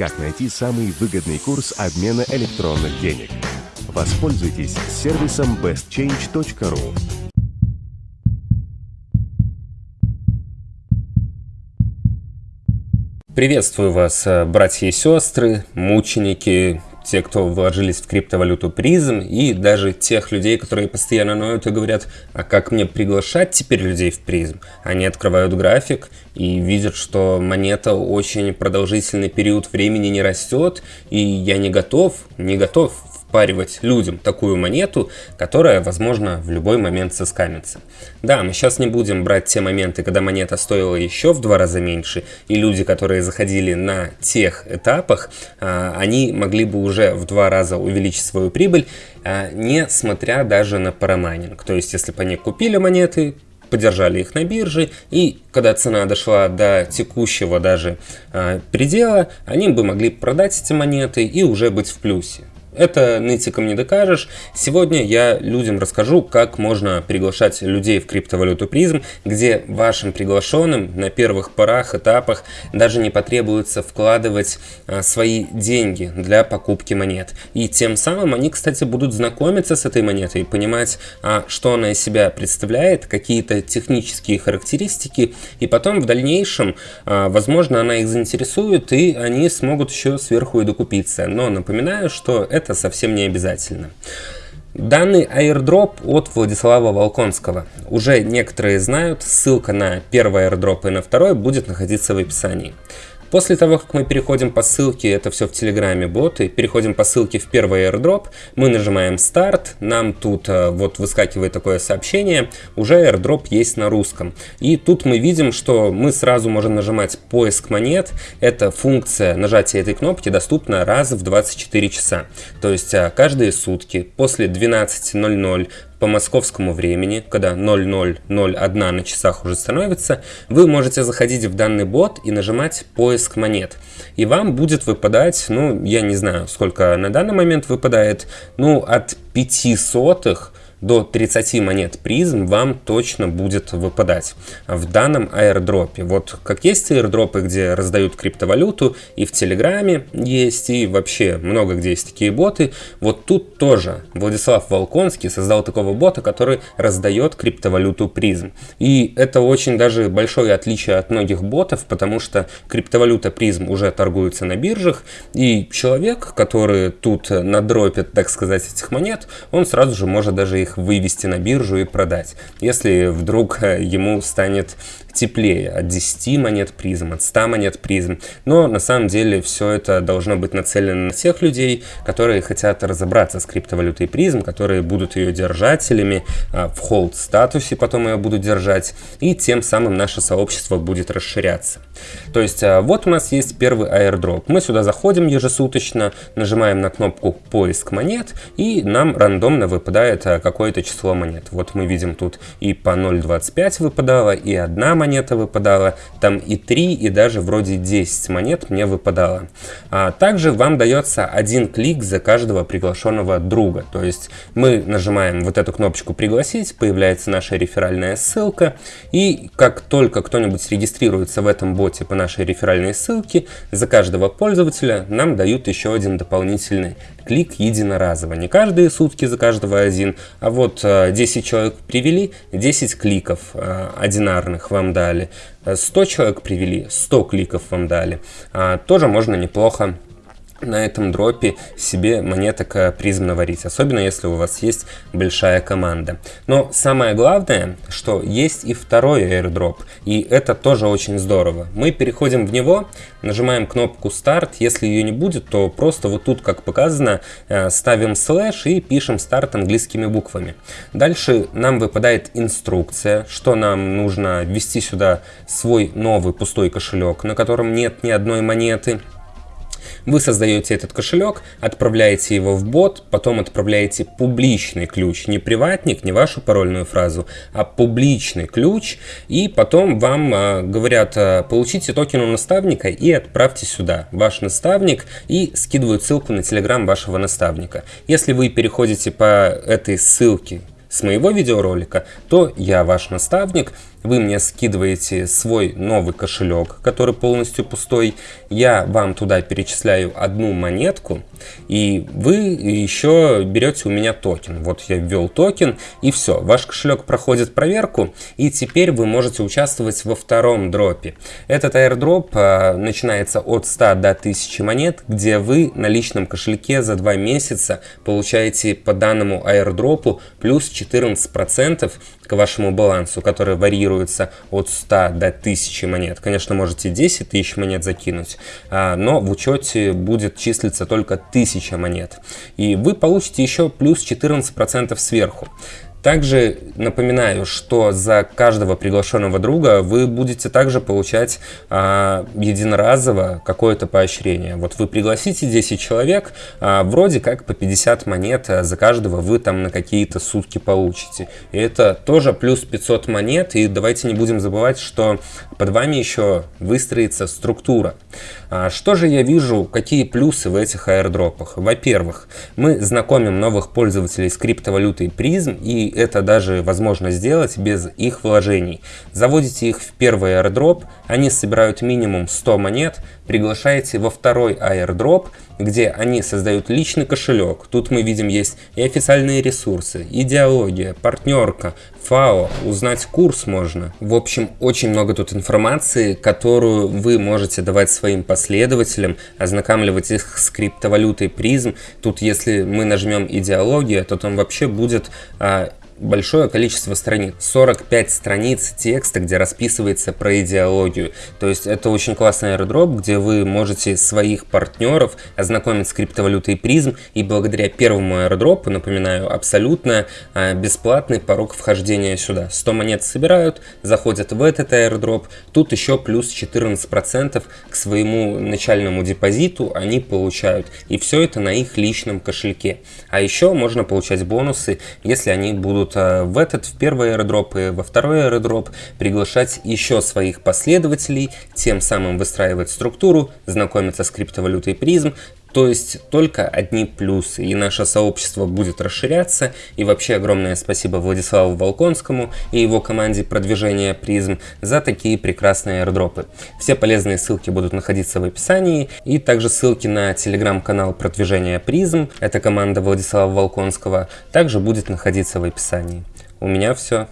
как найти самый выгодный курс обмена электронных денег. Воспользуйтесь сервисом bestchange.ru. Приветствую вас, э, братья и сестры, мученики, те, кто вложились в криптовалюту призм, и даже тех людей, которые постоянно ноют и говорят, а как мне приглашать теперь людей в призм? Они открывают график и видят, что монета очень продолжительный период времени не растет, и я не готов, не готов впаривать людям такую монету, которая, возможно, в любой момент соскамится. Да, мы сейчас не будем брать те моменты, когда монета стоила еще в два раза меньше, и люди, которые заходили на тех этапах, а, они могли бы уже в два раза увеличить свою прибыль, а, несмотря даже на парамайнинг. То есть, если бы они купили монеты, подержали их на бирже, и когда цена дошла до текущего даже э, предела, они бы могли продать эти монеты и уже быть в плюсе. Это нытиком не докажешь. Сегодня я людям расскажу, как можно приглашать людей в криптовалюту призм, где вашим приглашенным на первых порах, этапах даже не потребуется вкладывать а, свои деньги для покупки монет. И тем самым они, кстати, будут знакомиться с этой монетой, понимать, а, что она из себя представляет, какие-то технические характеристики, и потом в дальнейшем, а, возможно, она их заинтересует, и они смогут еще сверху и докупиться. Но напоминаю, что это это совсем не обязательно. Данный airdrop от Владислава Волконского. Уже некоторые знают, ссылка на первый airdrop и на второй будет находиться в описании. После того, как мы переходим по ссылке, это все в Телеграме боты, переходим по ссылке в первый airdrop, мы нажимаем старт, нам тут э, вот выскакивает такое сообщение, уже airdrop есть на русском. И тут мы видим, что мы сразу можем нажимать поиск монет, эта функция нажатия этой кнопки доступна раз в 24 часа. То есть э, каждые сутки после 12.00 по московскому времени, когда 0001 на часах уже становится, вы можете заходить в данный бот и нажимать поиск монет. И вам будет выпадать, ну, я не знаю, сколько на данный момент выпадает, ну, от 5 сотых до 30 монет призм вам точно будет выпадать в данном аирдропе. Вот как есть аирдропы, где раздают криптовалюту, и в Телеграме есть, и вообще много где есть такие боты, вот тут тоже Владислав Волконский создал такого бота, который раздает криптовалюту призм. И это очень даже большое отличие от многих ботов, потому что криптовалюта призм уже торгуется на биржах, и человек, который тут надропит, так сказать, этих монет, он сразу же может даже их их вывести на биржу и продать. Если вдруг э, ему станет теплее от 10 монет призм, от 100 монет призм. Но на самом деле все это должно быть нацелено на тех людей, которые хотят разобраться с криптовалютой призм, которые будут ее держателями, а, в холд статусе потом ее будут держать, и тем самым наше сообщество будет расширяться. То есть а, вот у нас есть первый airdrop. Мы сюда заходим ежесуточно, нажимаем на кнопку поиск монет, и нам рандомно выпадает а, какое-то число монет. Вот мы видим тут и по 0.25 выпадало, и одна монета выпадала, там и 3, и даже вроде 10 монет мне выпадало. А также вам дается один клик за каждого приглашенного друга. То есть мы нажимаем вот эту кнопочку «Пригласить», появляется наша реферальная ссылка, и как только кто-нибудь регистрируется в этом боте по нашей реферальной ссылке, за каждого пользователя нам дают еще один дополнительный клик единоразово. Не каждые сутки за каждого один, а вот 10 э, человек привели, 10 кликов э, одинарных вам дали. 100 человек привели, 100 кликов вам дали. Тоже можно неплохо на этом дропе себе монеток призм наварить, особенно если у вас есть большая команда. Но самое главное, что есть и второй airdrop, и это тоже очень здорово. Мы переходим в него, нажимаем кнопку старт, если ее не будет, то просто вот тут, как показано, э, ставим слэш и пишем старт английскими буквами. Дальше нам выпадает инструкция, что нам нужно ввести сюда свой новый пустой кошелек, на котором нет ни одной монеты. Вы создаете этот кошелек, отправляете его в бот, потом отправляете публичный ключ, не приватник, не вашу парольную фразу, а публичный ключ, и потом вам а, говорят, а, получите токен у наставника и отправьте сюда ваш наставник и скидывают ссылку на телеграм вашего наставника. Если вы переходите по этой ссылке с моего видеоролика, то я ваш наставник, вы мне скидываете свой новый кошелек, который полностью пустой, я вам туда перечисляю одну монетку, и вы еще берете у меня токен. Вот я ввел токен, и все, ваш кошелек проходит проверку, и теперь вы можете участвовать во втором дропе. Этот airdrop а, начинается от 100 до 1000 монет, где вы на личном кошельке за 2 месяца получаете по данному airdrop у плюс 14% к вашему балансу, который варьируется от 100 до 1000 монет. Конечно, можете 10 тысяч монет закинуть, а, но в учете будет числиться только 1000 монет. И вы получите еще плюс 14% сверху. Также напоминаю, что за каждого приглашенного друга вы будете также получать а, единоразово какое-то поощрение. Вот вы пригласите 10 человек, а, вроде как по 50 монет а за каждого вы там на какие-то сутки получите. И это тоже плюс 500 монет. И давайте не будем забывать, что под вами еще выстроится структура. А, что же я вижу, какие плюсы в этих аирдропах? Во-первых, мы знакомим новых пользователей с криптовалютой призм и это даже возможно сделать без их вложений. Заводите их в первый airdrop, они собирают минимум 100 монет, приглашаете во второй airdrop, где они создают личный кошелек. Тут мы видим есть и официальные ресурсы, идеология, партнерка, ФАО, узнать курс можно. В общем, очень много тут информации, которую вы можете давать своим последователям, ознакомливать их с криптовалютой призм. Тут если мы нажмем идеология, то там вообще будет а, большое количество страниц, 45 страниц текста, где расписывается про идеологию. То есть это очень классный airdrop, где вы можете своих партнеров ознакомить с криптовалютой призм, и благодаря первому airdrop, напоминаю, абсолютно а, бесплатный порог вхождения сюда. 100 монет собирают, заходят в этот airdrop, тут еще плюс 14% к своему начальному депозиту они получают, и все это на их личном кошельке. А еще можно получать бонусы, если они будут будут э, в этот, в первый аэродроп и во второй аэродроп приглашать еще своих последователей, тем самым выстраивать структуру, знакомиться с криптовалютой призм, то есть только одни плюсы, и наше сообщество будет расширяться. И вообще огромное спасибо Владиславу Волконскому и его команде продвижения призм за такие прекрасные аирдропы. Все полезные ссылки будут находиться в описании, и также ссылки на телеграм-канал продвижения призм, это команда Владислава Волконского, также будет находиться в описании. У меня все.